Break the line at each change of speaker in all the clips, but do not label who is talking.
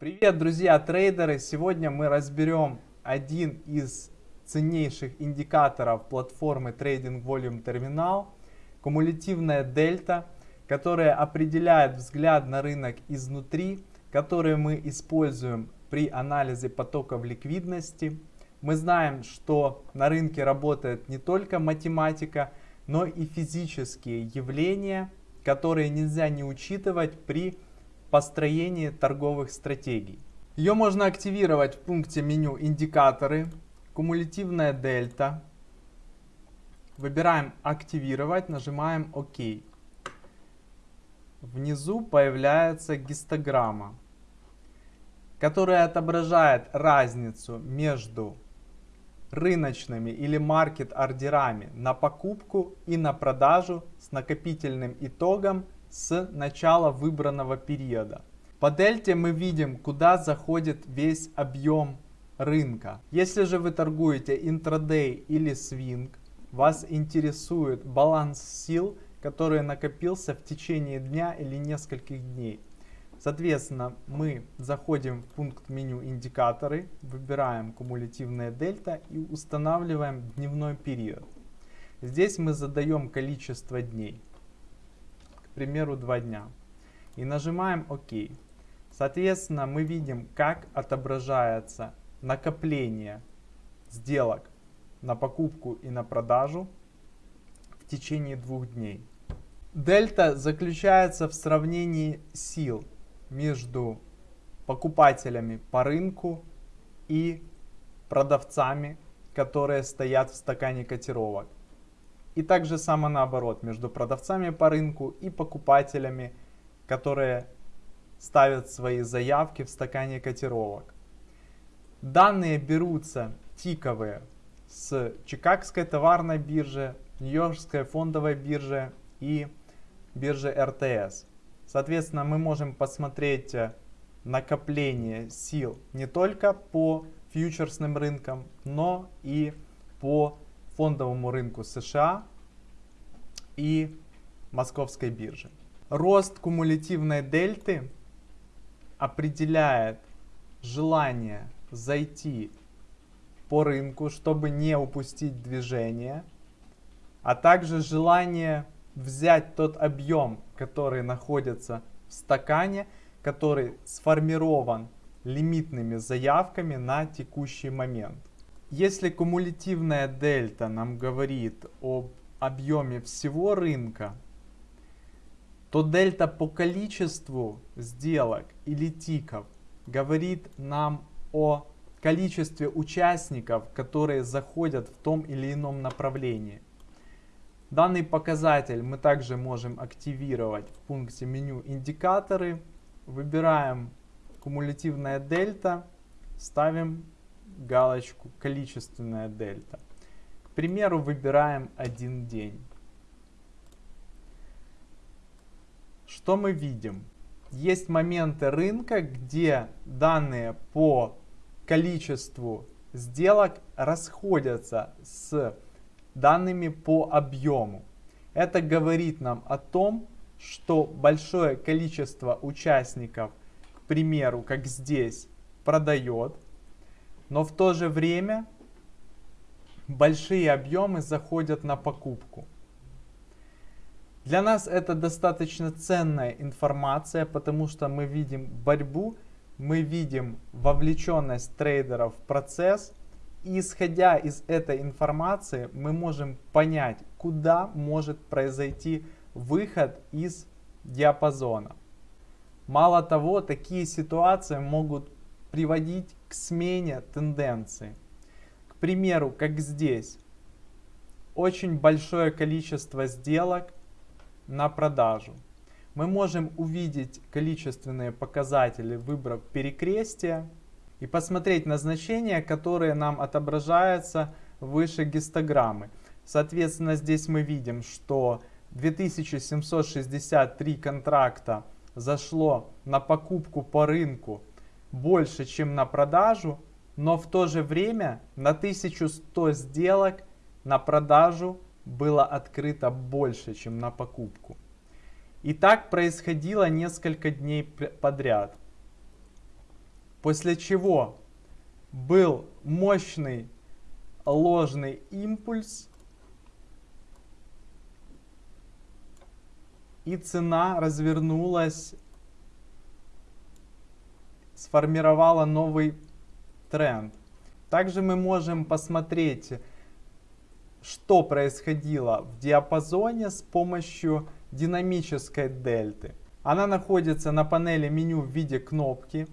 Привет, друзья трейдеры! Сегодня мы разберем один из ценнейших индикаторов платформы Trading Volume Terminal, кумулятивная дельта, которая определяет взгляд на рынок изнутри, который мы используем при анализе потоков ликвидности. Мы знаем, что на рынке работает не только математика, но и физические явления, которые нельзя не учитывать при построении торговых стратегий. Ее можно активировать в пункте меню «Индикаторы», «Кумулятивная дельта». Выбираем «Активировать», нажимаем «Ок». Внизу появляется гистограмма, которая отображает разницу между рыночными или маркет ордерами на покупку и на продажу с накопительным итогом с начала выбранного периода. По дельте мы видим, куда заходит весь объем рынка. Если же вы торгуете интрадей или свинг, вас интересует баланс сил, который накопился в течение дня или нескольких дней. Соответственно, мы заходим в пункт меню индикаторы, выбираем кумулятивная дельта и устанавливаем дневной период. Здесь мы задаем количество дней примеру, 2 дня. И нажимаем ОК. Соответственно, мы видим, как отображается накопление сделок на покупку и на продажу в течение двух дней. Дельта заключается в сравнении сил между покупателями по рынку и продавцами, которые стоят в стакане котировок. И также само наоборот, между продавцами по рынку и покупателями, которые ставят свои заявки в стакане котировок. Данные берутся тиковые с Чикагской товарной биржи, Нью-Йоркской фондовой биржи и биржи РТС. Соответственно, мы можем посмотреть э, накопление сил не только по фьючерсным рынкам, но и по фондовому рынку США и московской бирже. Рост кумулятивной дельты определяет желание зайти по рынку, чтобы не упустить движение, а также желание взять тот объем, который находится в стакане, который сформирован лимитными заявками на текущий момент. Если кумулятивная дельта нам говорит об объеме всего рынка, то дельта по количеству сделок или тиков говорит нам о количестве участников, которые заходят в том или ином направлении. Данный показатель мы также можем активировать в пункте меню индикаторы. Выбираем кумулятивная дельта, ставим галочку количественная дельта. Примеру, выбираем один день. Что мы видим? Есть моменты рынка, где данные по количеству сделок расходятся с данными по объему. Это говорит нам о том, что большое количество участников, к примеру, как здесь, продает, но в то же время большие объемы заходят на покупку. Для нас это достаточно ценная информация, потому что мы видим борьбу, мы видим вовлеченность трейдеров в процесс. И исходя из этой информации, мы можем понять, куда может произойти выход из диапазона. Мало того, такие ситуации могут приводить к смене тенденции. Примеру, как здесь, очень большое количество сделок на продажу. Мы можем увидеть количественные показатели, выбрав перекрестие, и посмотреть на значения, которые нам отображаются выше гистограммы. Соответственно, здесь мы видим, что 2763 контракта зашло на покупку по рынку больше, чем на продажу, но в то же время на 1100 сделок на продажу было открыто больше, чем на покупку. И так происходило несколько дней подряд. После чего был мощный ложный импульс и цена развернулась, сформировала новый тренд. Также мы можем посмотреть, что происходило в диапазоне с помощью динамической дельты. Она находится на панели меню в виде кнопки.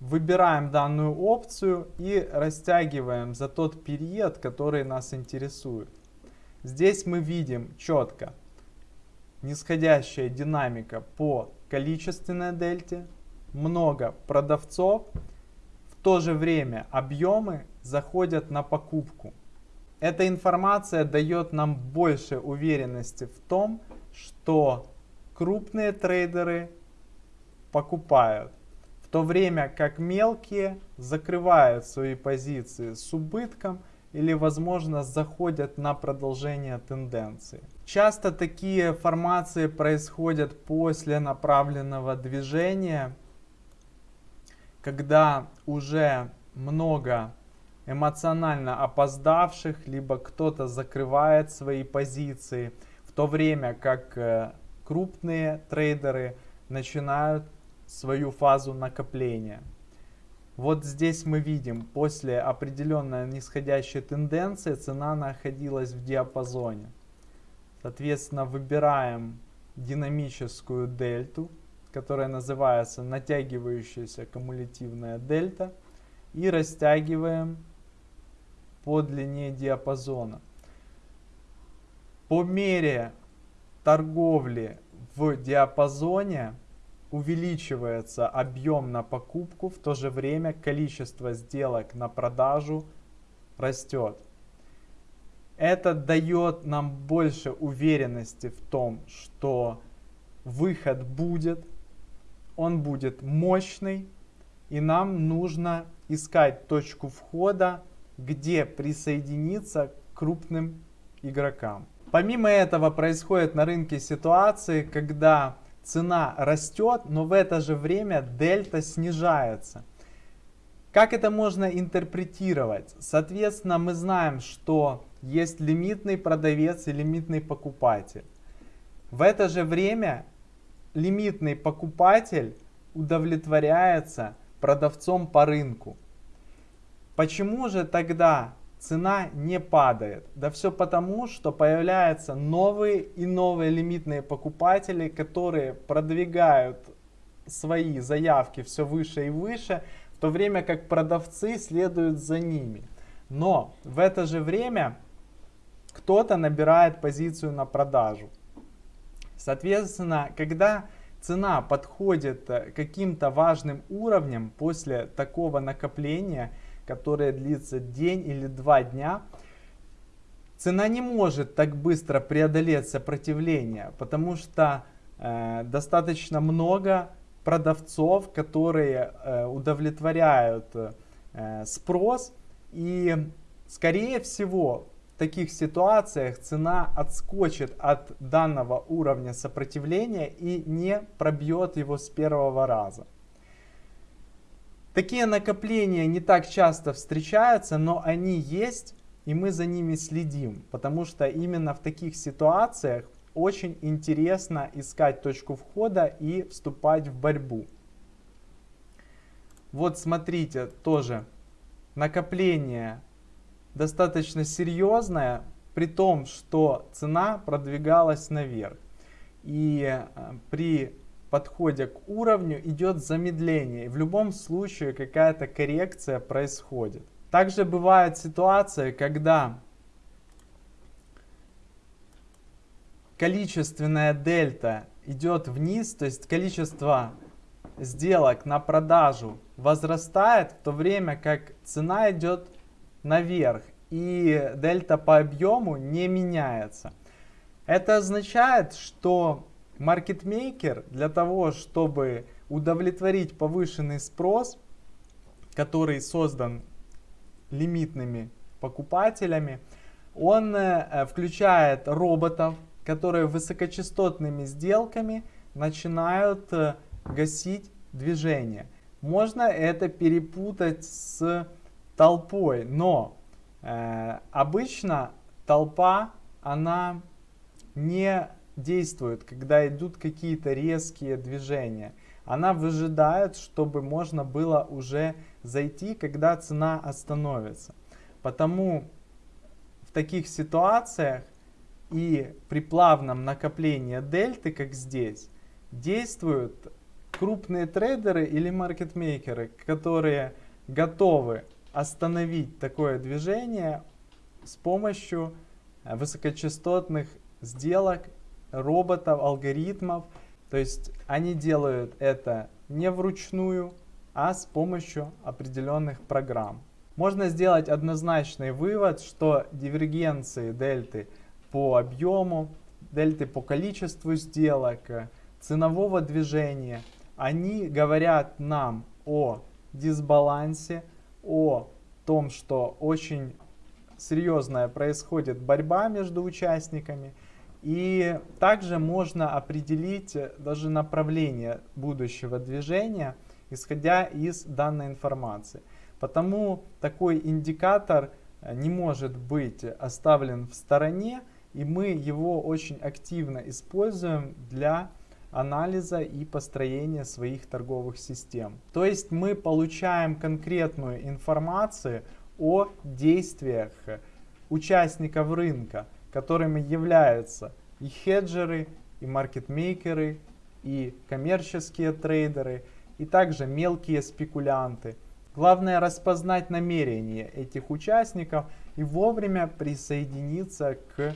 Выбираем данную опцию и растягиваем за тот период, который нас интересует. Здесь мы видим четко нисходящая динамика по количественной дельте, много продавцов, то же время объемы заходят на покупку. Эта информация дает нам больше уверенности в том, что крупные трейдеры покупают, в то время как мелкие закрывают свои позиции с убытком или возможно заходят на продолжение тенденции. Часто такие формации происходят после направленного движения, когда уже много эмоционально опоздавших, либо кто-то закрывает свои позиции, в то время как э, крупные трейдеры начинают свою фазу накопления. Вот здесь мы видим, после определенной нисходящей тенденции цена находилась в диапазоне. Соответственно, выбираем динамическую дельту, которая называется натягивающаяся кумулятивная дельта, и растягиваем по длине диапазона. По мере торговли в диапазоне увеличивается объем на покупку, в то же время количество сделок на продажу растет. Это дает нам больше уверенности в том, что выход будет, он будет мощный, и нам нужно искать точку входа где присоединиться к крупным игрокам. Помимо этого происходит на рынке ситуации, когда цена растет, но в это же время дельта снижается. Как это можно интерпретировать? Соответственно, мы знаем, что есть лимитный продавец и лимитный покупатель. В это же время лимитный покупатель удовлетворяется продавцом по рынку. Почему же тогда цена не падает? Да все потому, что появляются новые и новые лимитные покупатели, которые продвигают свои заявки все выше и выше, в то время как продавцы следуют за ними. Но в это же время кто-то набирает позицию на продажу. Соответственно, когда цена подходит к каким-то важным уровням после такого накопления, которая длится день или два дня, цена не может так быстро преодолеть сопротивление, потому что э, достаточно много продавцов, которые э, удовлетворяют э, спрос и скорее всего таких ситуациях цена отскочит от данного уровня сопротивления и не пробьет его с первого раза. Такие накопления не так часто встречаются, но они есть, и мы за ними следим, потому что именно в таких ситуациях очень интересно искать точку входа и вступать в борьбу. Вот смотрите, тоже накопление достаточно серьезное, при том, что цена продвигалась наверх. И э, при подходе к уровню идет замедление. В любом случае какая-то коррекция происходит. Также бывают ситуации, когда количественная дельта идет вниз, то есть количество сделок на продажу возрастает, в то время как цена идет наверх и дельта по объему не меняется. Это означает, что маркетмейкер для того, чтобы удовлетворить повышенный спрос, который создан лимитными покупателями, он э, включает роботов, которые высокочастотными сделками начинают э, гасить движение. Можно это перепутать с толпой, но э, обычно толпа, она не действует, когда идут какие-то резкие движения. Она выжидает, чтобы можно было уже зайти, когда цена остановится. Потому в таких ситуациях и при плавном накоплении дельты, как здесь, действуют крупные трейдеры или маркетмейкеры, которые готовы остановить такое движение с помощью э, высокочастотных сделок, роботов, алгоритмов. То есть они делают это не вручную, а с помощью определенных программ. Можно сделать однозначный вывод, что дивергенции дельты по объему, дельты по количеству сделок, ценового движения, они говорят нам о дисбалансе, о том, что очень серьезная происходит борьба между участниками. И также можно определить даже направление будущего движения, исходя из данной информации. Потому такой индикатор э, не может быть оставлен в стороне, и мы его очень активно используем для анализа и построения своих торговых систем. То есть мы получаем конкретную информацию о действиях участников рынка, которыми являются и хеджеры, и маркетмейкеры, и коммерческие трейдеры, и также мелкие спекулянты – Главное распознать намерения этих участников и вовремя присоединиться к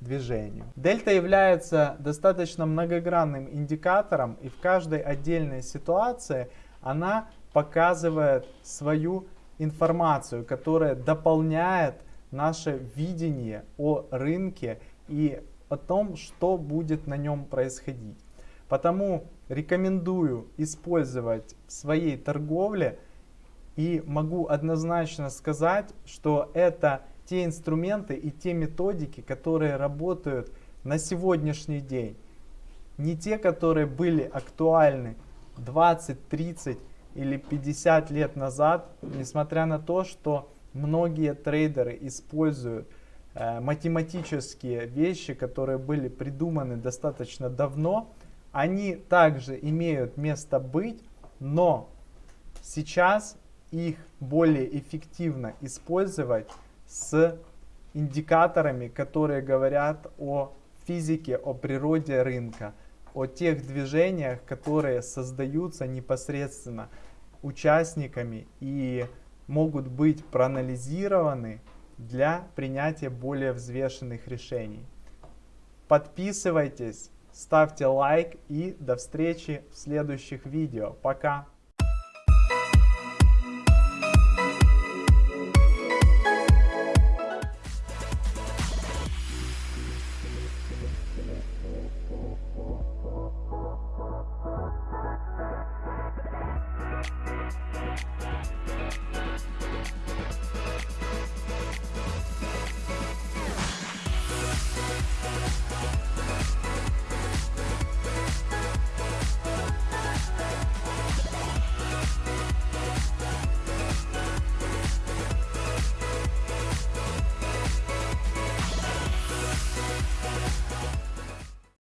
движению. Дельта является достаточно многогранным индикатором и в каждой отдельной ситуации она показывает свою информацию, которая дополняет наше видение о рынке и о том, что будет на нем происходить. Потому рекомендую использовать в своей торговле и могу однозначно сказать, что это те инструменты и те методики, которые работают на сегодняшний день. Не те, которые были актуальны 20, 30 или 50 лет назад, несмотря на то, что многие трейдеры используют э, математические вещи, которые были придуманы достаточно давно, они также имеют место быть, но сейчас их более эффективно использовать с индикаторами, которые говорят о физике, о природе рынка, о тех движениях, которые создаются непосредственно участниками и могут быть проанализированы для принятия более взвешенных решений. Подписывайтесь, ставьте лайк и до встречи в следующих видео. Пока!